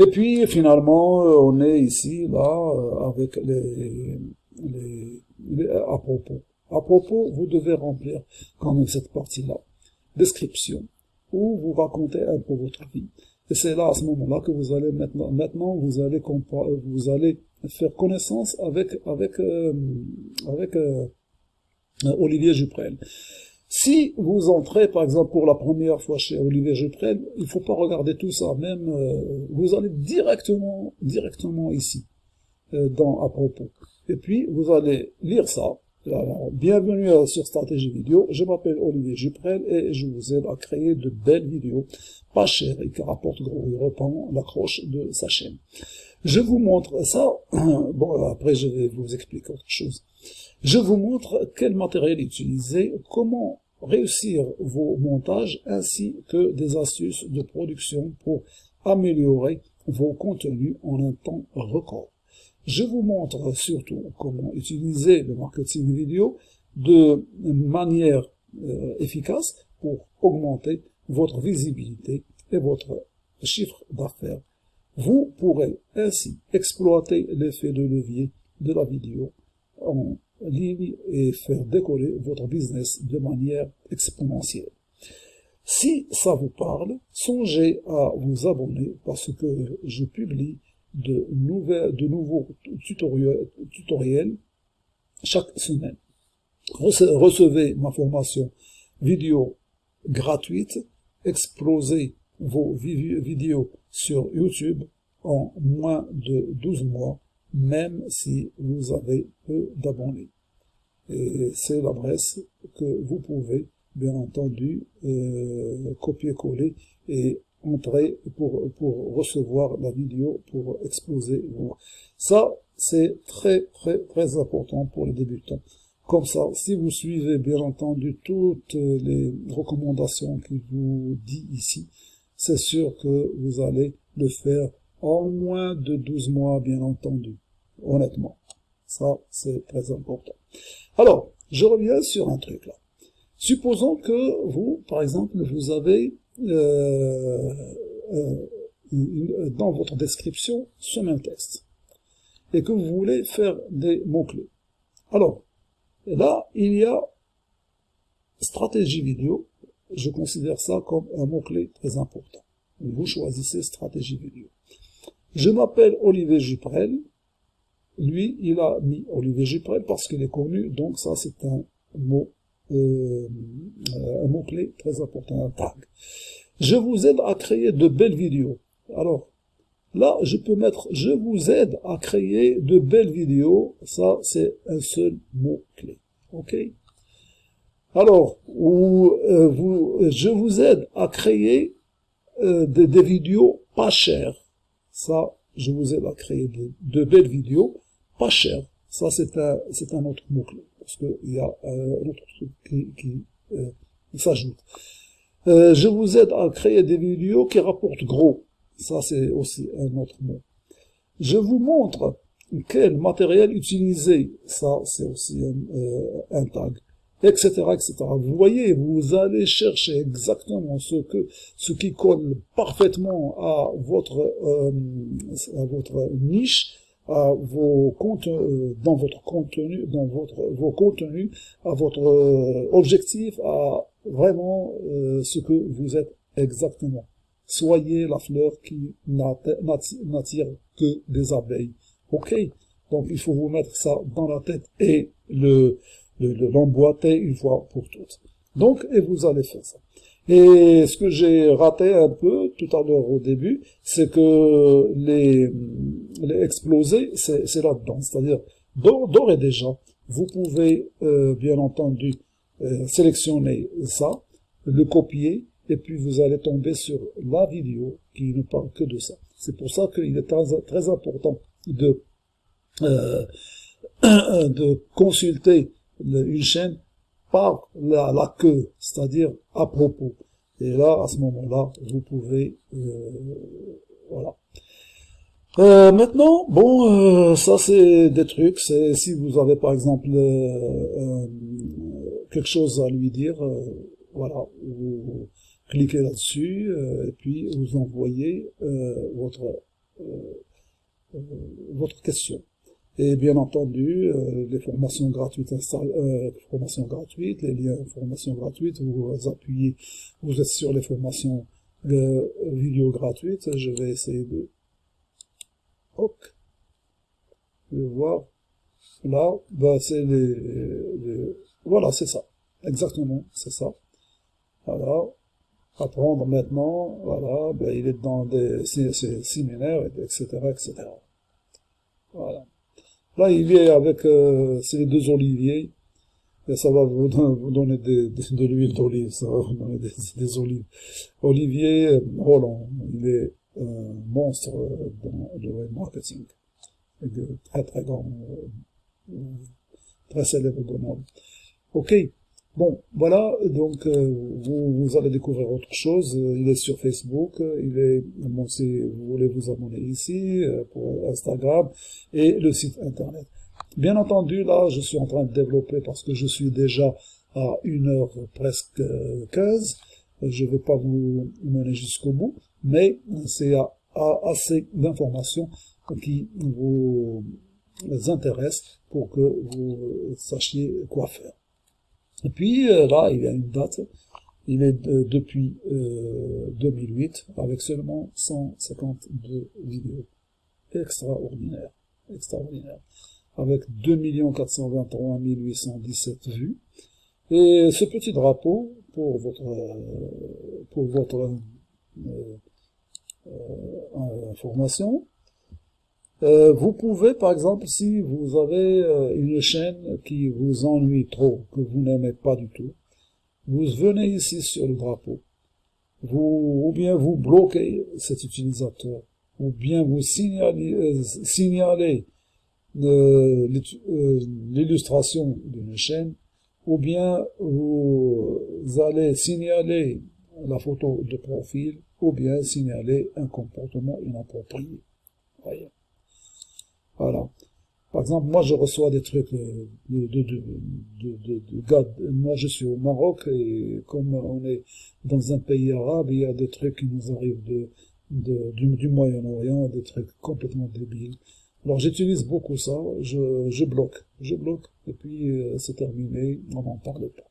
Et puis finalement, euh, on est ici, là, euh, avec les, les, à propos. À propos, vous devez remplir quand même cette partie-là. Description, où vous racontez un peu votre vie. Et c'est là, à ce moment-là, que vous allez maintenant, maintenant vous allez vous allez faire connaissance avec avec euh, avec Olivier Juprel. Si vous entrez, par exemple, pour la première fois chez Olivier Juprel, il faut pas regarder tout ça, même, euh, vous allez directement, directement ici, euh, dans à propos. Et puis, vous allez lire ça. Bienvenue sur Stratégie Vidéo, je m'appelle Olivier Juprel et je vous aide à créer de belles vidéos, pas chères et qui rapportent gros, il reprend l'accroche de sa chaîne. Je vous montre ça, bon, après je vais vous expliquer autre chose. Je vous montre quel matériel utiliser, comment réussir vos montages, ainsi que des astuces de production pour améliorer vos contenus en un temps record. Je vous montre surtout comment utiliser le marketing vidéo de manière euh, efficace pour augmenter votre visibilité et votre chiffre d'affaires. Vous pourrez ainsi exploiter l'effet de levier de la vidéo en et faire décoller votre business de manière exponentielle. Si ça vous parle, songez à vous abonner parce que je publie de, nouvelles, de nouveaux tutoriels, tutoriels chaque semaine. Recevez ma formation vidéo gratuite, explosez vos vidéos sur YouTube en moins de 12 mois même si vous avez peu d'abonnés. Et c'est l'adresse que vous pouvez, bien entendu, euh, copier-coller et entrer pour, pour recevoir la vidéo, pour exposer. Ça, c'est très, très, très important pour les débutants. Comme ça, si vous suivez, bien entendu, toutes les recommandations que vous dit ici, c'est sûr que vous allez le faire en moins de 12 mois, bien entendu. Honnêtement. Ça, c'est très important. Alors, je reviens sur un truc là. Supposons que vous, par exemple, vous avez euh, euh, dans votre description ce même texte et que vous voulez faire des mots-clés. Alors, là, il y a stratégie vidéo. Je considère ça comme un mot-clé très important. Vous choisissez stratégie vidéo. Je m'appelle Olivier Juprel. Lui, il a mis Olivier Juprel parce qu'il est connu, donc ça c'est un mot, euh, un mot-clé très important, un tag. Je vous aide à créer de belles vidéos. Alors, là, je peux mettre « Je vous aide à créer de belles vidéos ». Ça, c'est un seul mot-clé. OK? Alors, ou, euh, vous, je vous aide à créer euh, des, vidéos pas chères. Ça, je vous aide à créer de, belles vidéos pas chères. Ça, c'est un, c'est un autre mot-clé, parce qu'il y a euh, un autre truc qui, euh, s'ajoute. Euh, je vous aide à créer des vidéos qui rapportent gros. Ça, c'est aussi un autre mot. Je vous montre quel matériel utiliser. Ça, c'est aussi un, un tag etc., etc. Vous voyez, vous allez chercher exactement ce que, ce qui colle parfaitement à votre, euh, à votre niche, à vos comptes, euh, dans votre contenu, dans votre, vos contenus, à votre euh, objectif, à vraiment ce que vous êtes exactement. Soyez la fleur qui n'attire que des abeilles. Ok? Donc il faut vous mettre ça dans la tête et le l'emboîter une fois pour toutes. Donc, et vous allez faire ça. Et ce que j'ai raté un peu tout à l'heure au début, c'est que les, les explosés, c'est là-dedans. C'est-à-dire, d'ores et déjà, vous pouvez, euh, bien entendu, euh, sélectionner ça, le copier, et puis vous allez tomber sur la vidéo qui ne parle que de ça. C'est pour ça qu'il est très, très important de, euh, de consulter une chaîne par la, la queue, c'est-à-dire à propos. Et là, à ce moment-là, vous pouvez... Euh, voilà. Euh, maintenant, bon, euh, ça c'est des trucs, c'est si vous avez par exemple quelque chose à lui dire, voilà, vous cliquez là-dessus, et puis vous envoyez votre votre question. Et bien entendu, les formations gratuites, formations gratuites, les liens formations gratuites, vous appuyez, vous êtes sur les formations vidéo gratuites. Je vais essayer de hop, vais voir là, bah, c'est les, voilà, c'est ça, exactement, c'est ça. Voilà, apprendre maintenant, voilà, ben, il est dans des séminaires, etc., etc. Voilà. Là, il est avec, euh, les deux oliviers, et ça va vous, donner de l'huile d'olive, ça va vous donner des, olives. Olivier Roland, il est un monstre dans le marketing, de très très grand, euh, très célèbre dans Ok, Bon, voilà, donc euh, vous, allez découvrir autre chose. Il est sur Facebook, il est, bon, si vous voulez vous abonner ici, euh, pour Instagram, et le site internet. Bien entendu, là, je suis en train de développer parce que je suis déjà à une heure presque 15. Je ne vais pas vous mener jusqu'au bout, mais c'est assez d'informations qui vous intéressent pour que vous sachiez quoi faire. Et puis euh, là, il y a une date, il est depuis 2008 euh, avec seulement 152 vidéos. Extraordinaire, extraordinaire. Avec 2 423 817 vues. Et ce petit drapeau, pour votre, pour votre euh, information, euh, vous pouvez, par exemple, si vous avez euh, une chaîne qui vous ennuie trop, que vous n'aimez pas du tout, vous venez ici sur le drapeau, vous, ou bien vous bloquez cet utilisateur, ou bien vous signalez, euh, signalez l'illustration d'une chaîne, ou bien vous allez signaler la photo de profil, ou bien signaler un comportement inapproprié. Voyez. Voilà. Par exemple, moi, je reçois des trucs de, de, de, de, de gars. Moi, je suis au Maroc et comme on est dans un pays arabe, il y a des trucs qui nous arrivent de du, du Moyen-Orient, des trucs complètement débiles. Alors, j'utilise beaucoup ça. Je, je bloque, je bloque, et puis euh, c'est terminé. On n'en parle pas.